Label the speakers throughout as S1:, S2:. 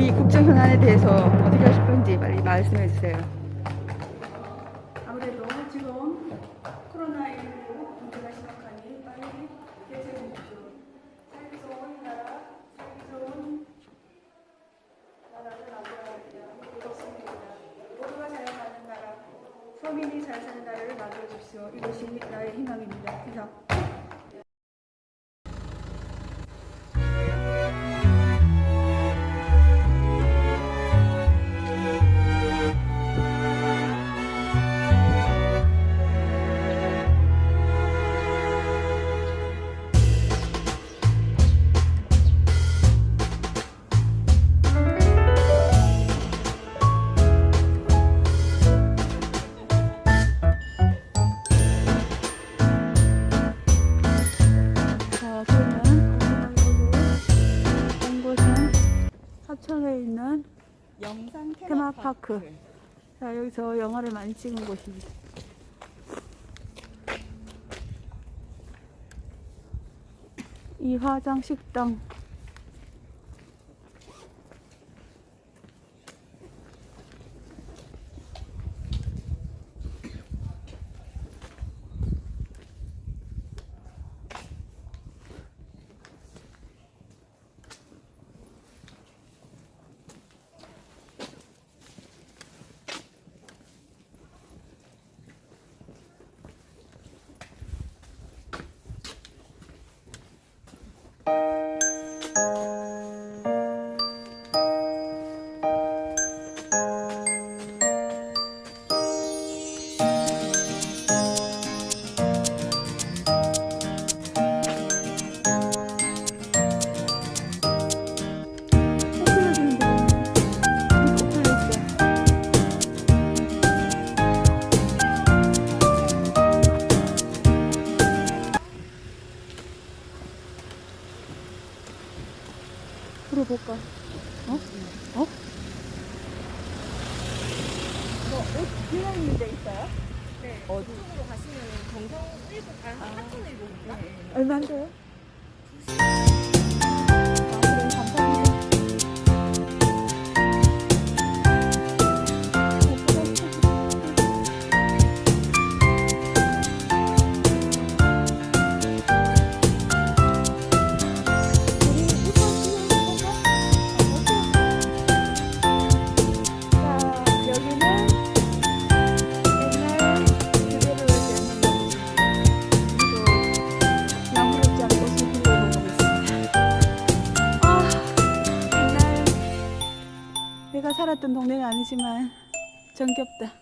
S1: 우리 국정 현안에 대해서 어떻게 하실 건지 빨리 말씀해 주세요. 아무래도 지금 코로나19 문제가 심각하니 빨리 대책해 주십시오. 살기 좋은 나라, 살기 좋은 나라를 만들어야 이것입니다. 모두가 잘 사는 나라, 서민이 잘 사는 나라를 만들어 주십시오. 이것이 나의 희망입니다. 이상. 있는
S2: 영상
S1: 테마파크. 자, 여기서 영화를 많이 찍은 곳입니다. 이화장 식당. 아니지만 정겹다.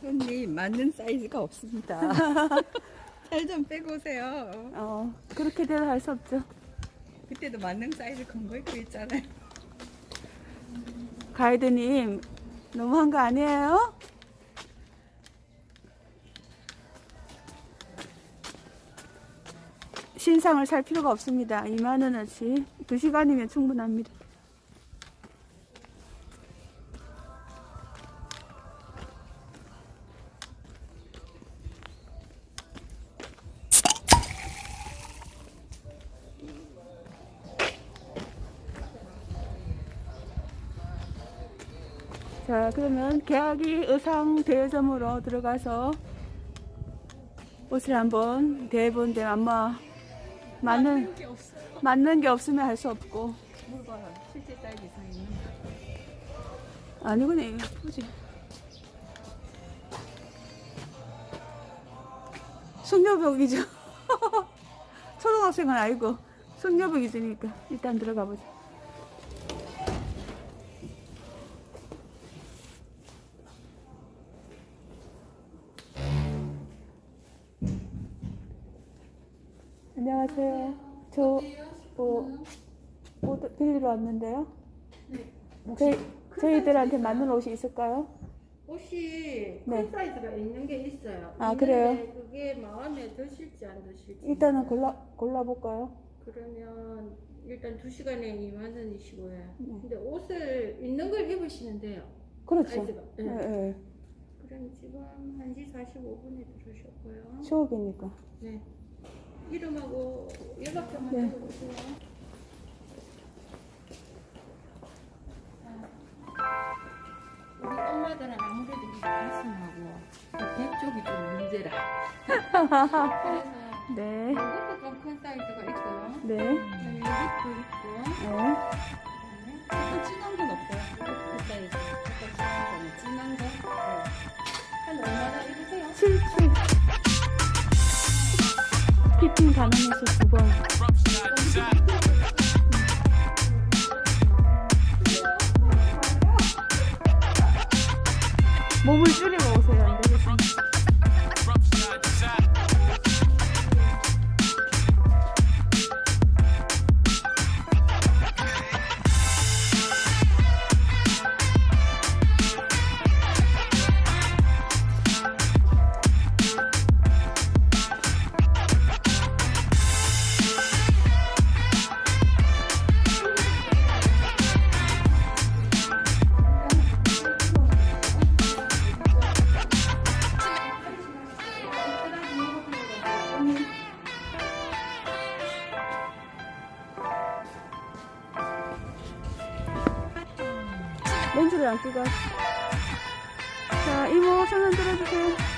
S2: 손님 맞는 사이즈가 없습니다. 살 좀 빼고 오세요.
S1: 어, 그렇게 대도 할수 없죠.
S2: 그때도 맞는 사이즈 건거 입고 있잖아요.
S1: 가이드님, 너무한 거 아니에요? 신상을 살 필요가 없습니다. 2만 원어치. 2시간이면 충분합니다. 자, 그러면 계약이 의상 대여점으로 들어가서 옷을 한번 대본데 아마 맞는 맞는 게 없으면 할 수 없고.
S2: 뭘 봐요. 실제 사이즈 이상 있는
S1: 아니구나 이거. 보지? 숙녀복이죠. 초등학생은 아니고 숙녀복이니까 일단 들어가 보자 안녕하세요
S3: 안녕하세요. 저 어, 옷 빌리러 왔는데요. 저희 저희들한테 맞는 옷이 있을까요?
S4: 옷이
S3: 네.
S4: 큰 사이즈가 있는 게 있어요.
S3: 아, 그래요?
S4: 그게 마음에 드실지 안 드실지.
S3: 일단은 골라 골라 볼까요?
S4: 그러면 일단 두 시간에 2만 원이시고요.
S3: 네.
S4: 근데 옷을 있는 걸 입으시면 돼요.
S3: 그렇죠.
S4: 사이즈가.
S3: 예,
S4: 네.
S3: 예.
S4: 그럼 지금 1시 45분에 들어오셨고요.
S3: 추억이니까.
S4: 네. 이름하고 연락처만
S3: 네.
S4: 적어주세요. 우리 엄마들은 아무래도 이 가슴하고 배 쪽이 좀 문제라. 그래서
S3: 네.
S4: 이것도 좀 큰 사이즈가 있고요.
S3: 네.
S4: 그다음에 이것도 있고.
S3: 네.
S2: 또 진한 건 없어요. 그 사이즈. 약간 진한 거는 진한 거.
S4: 한 얼마나 입으세요?
S3: 7, 7. 가능해서 두 번. 몸을 줄이고 렌즈를 안 끼고 하시 자, 이모 손 흔들어 주세요.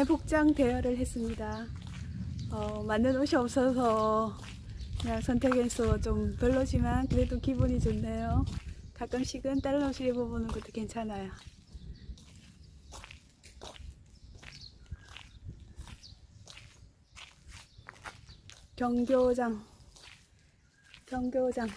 S1: 옛날 복장 대여를 했습니다. 어, 맞는 옷이 없어서 그냥 선택해서 좀 별로지만 그래도 기분이 좋네요. 가끔씩은 다른 옷을 입어보는 것도 괜찮아요. 경교장 경교장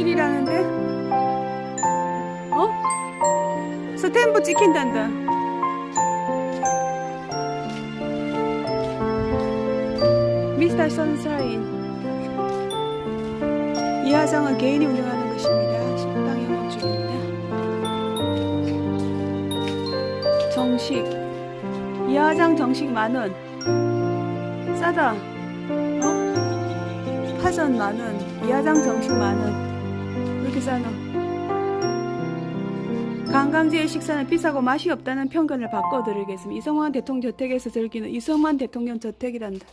S1: 1이라는데? 어? 스탬프 찍힌단다 미스터 선샤인 이 화장은 개인이 운영하는 것입니다 식당의 원주입니다. 정식 이 화장 정식 만원 싸다 어? 파전 만원, 이 화장 정식 만원 왜 이렇게 싸노? 관광지의 식사는 비싸고 맛이 없다는 편견을 바꿔드리겠습니다. 이성만 대통령 저택에서 즐기는 이성만 대통령 저택이란다.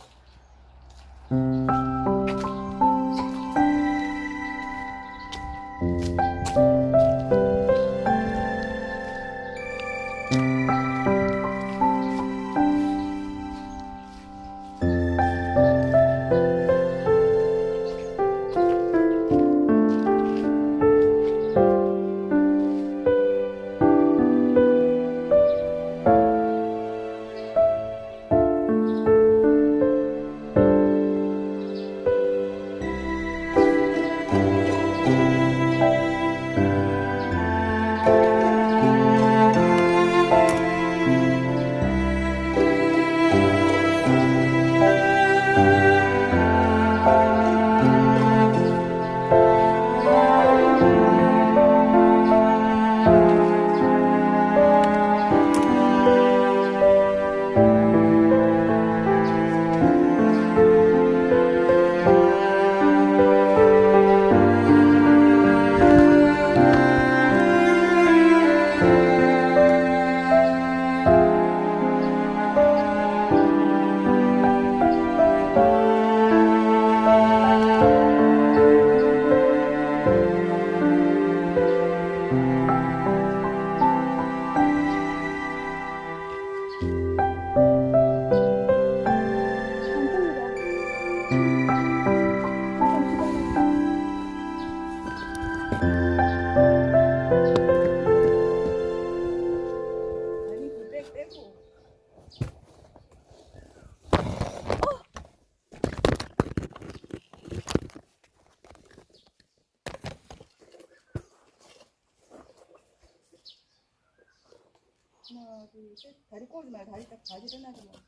S1: 둘, 셋. 다리 꼬지 말고 다리 딱 바지 일어나지 말고.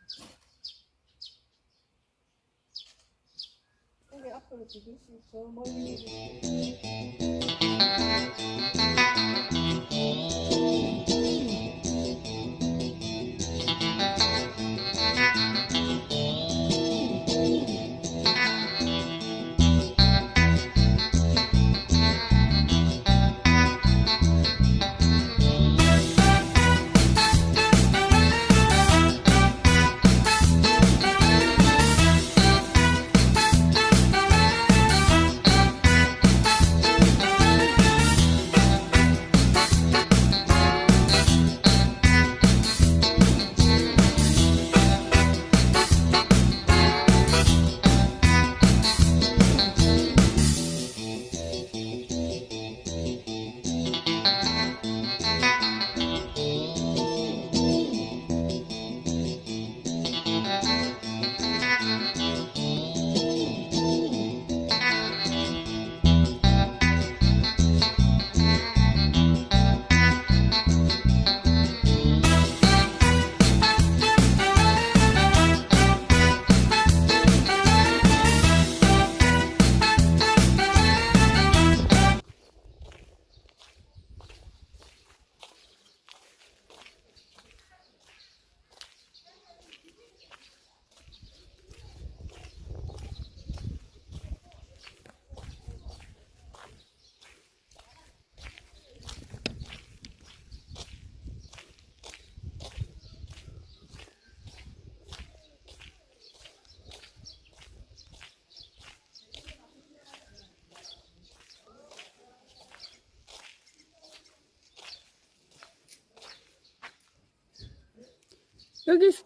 S1: 고개 앞으로 두들씩 저 멀리.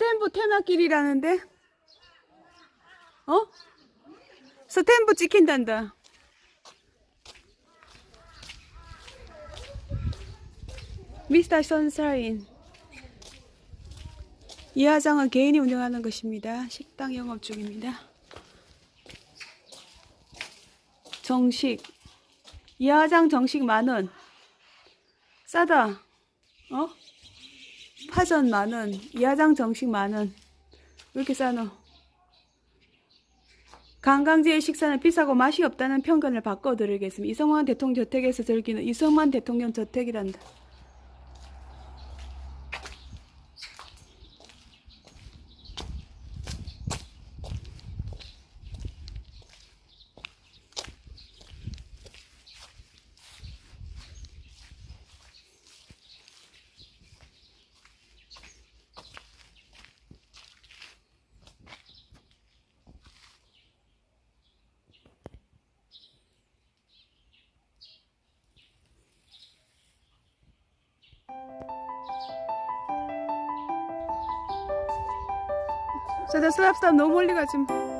S1: 스탠부 테마길이라는데? 어? 스탠부 찍힌단다. 미스터 선샤인. 이 화장은 개인이 운영하는 것입니다. 식당 영업 중입니다. 정식. 이 화장 정식 만 원. 싸다. 어? 파전 만 원, 이하장 정식 만 원. 왜 이렇게 싸노? 관광지의 식사는 비싸고 맛이 없다는 편견을 바꿔드리겠습니다. 이성만 대통령 저택에서 즐기는 이성만 대통령 저택이란다. 자, 스탑 스탑 너무 멀리 가지 마.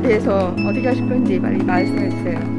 S2: 대해서 어떻게 하실 건지 빨리 말씀해 주세요.